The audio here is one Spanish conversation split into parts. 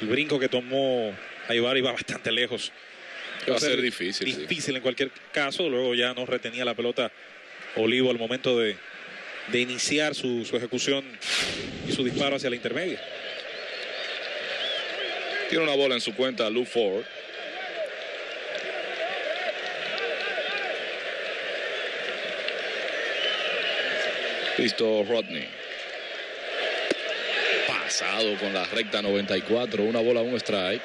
El brinco que tomó Aybar iba bastante lejos. Va a ser difícil. Difícil en cualquier caso. Luego ya no retenía la pelota Olivo al momento de, de iniciar su, su ejecución y su disparo hacia la intermedia. Tiene una bola en su cuenta Lou Ford. Listo Rodney. Pasado con la recta 94. Una bola, un strike.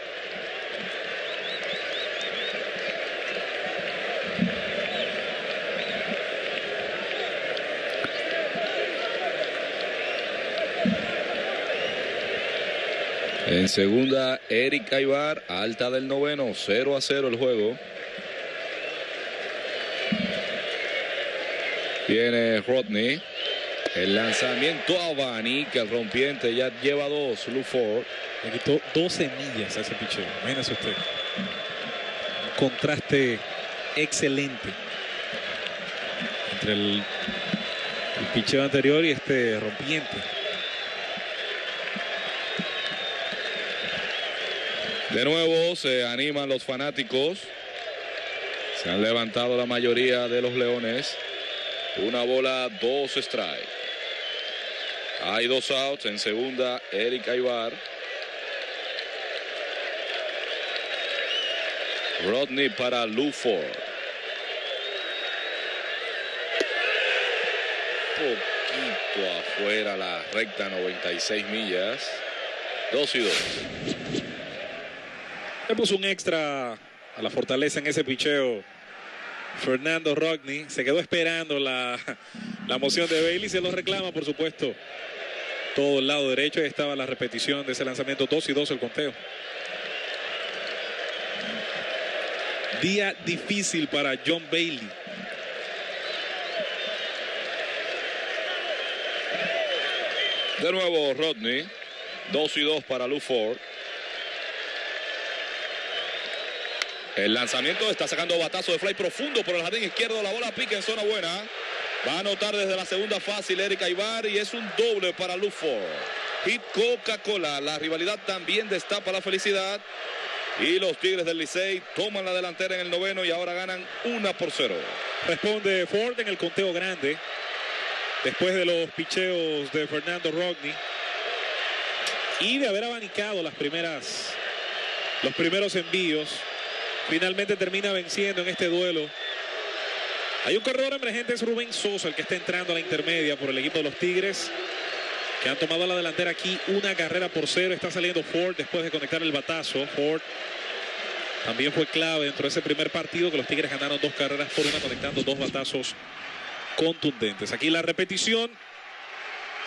En segunda, Eric Aybar, alta del noveno, 0 a 0 el juego. Viene Rodney. El lanzamiento a Bani, que el rompiente ya lleva dos, Lou Ford. Le quitó 12 millas a ese picheo. Imagínese usted. Un contraste excelente entre el, el picheo anterior y este rompiente. De nuevo se animan los fanáticos. Se han levantado la mayoría de los leones. Una bola, dos strikes. Hay dos outs. En segunda, Eric Aybar. Rodney para Lou Ford. Poquito afuera la recta 96 millas. Dos y dos. Le puso un extra a la fortaleza en ese picheo. Fernando Rodney se quedó esperando la, la moción de Bailey. Se lo reclama, por supuesto. Todo el lado derecho. Ahí estaba la repetición de ese lanzamiento. 2 y 2 el conteo. Día difícil para John Bailey. De nuevo Rodney. 2 y 2 para Lou Ford. El lanzamiento está sacando batazo de fly profundo por el jardín izquierdo. La bola pica en zona buena. Va a anotar desde la segunda fácil Eric Aybar y es un doble para Lou Ford. Hit Coca-Cola. La rivalidad también destapa la felicidad. Y los Tigres del Licey toman la delantera en el noveno y ahora ganan una por cero. Responde Ford en el conteo grande. Después de los picheos de Fernando Rodney. Y de haber abanicado las primeras, los primeros envíos. Finalmente termina venciendo en este duelo. Hay un corredor emergente, es Rubén Sosa, el que está entrando a la intermedia por el equipo de los Tigres. Que han tomado la delantera aquí una carrera por cero. Está saliendo Ford después de conectar el batazo. Ford también fue clave dentro de ese primer partido que los Tigres ganaron dos carreras por una conectando dos batazos contundentes. Aquí la repetición.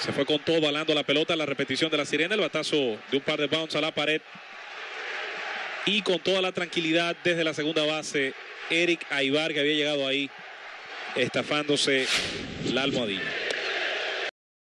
Se fue con todo balando la pelota. La repetición de la sirena. El batazo de un par de bounce a la pared. Y con toda la tranquilidad desde la segunda base. Eric Aybar que había llegado ahí estafándose la almohadilla.